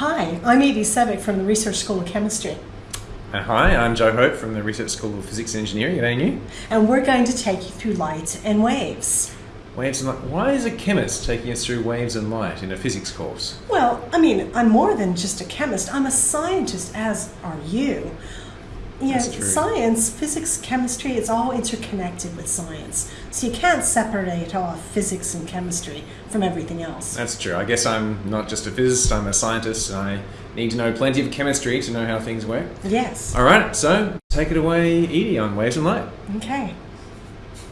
Hi, I'm Evie Savick from the Research School of Chemistry, Uh, hi, I'm Joe Hope from the Research School of Physics and Engineering at ANU. and we're going to take you through light and waves. Waves and light. Why is a chemist taking us through waves and light in a physics course? Well, I mean, I'm more than just a chemist, I'm a scientist, as are you. You know, That's true. science, physics, chemistry, it's all interconnected with science. So you can't separate off physics and chemistry from everything else. That's true. I guess I'm not just a physicist, I'm a scientist, and I need to know plenty of chemistry to know how things work. Yes. Alright, so take it away, Edie, on waves and light. Okay.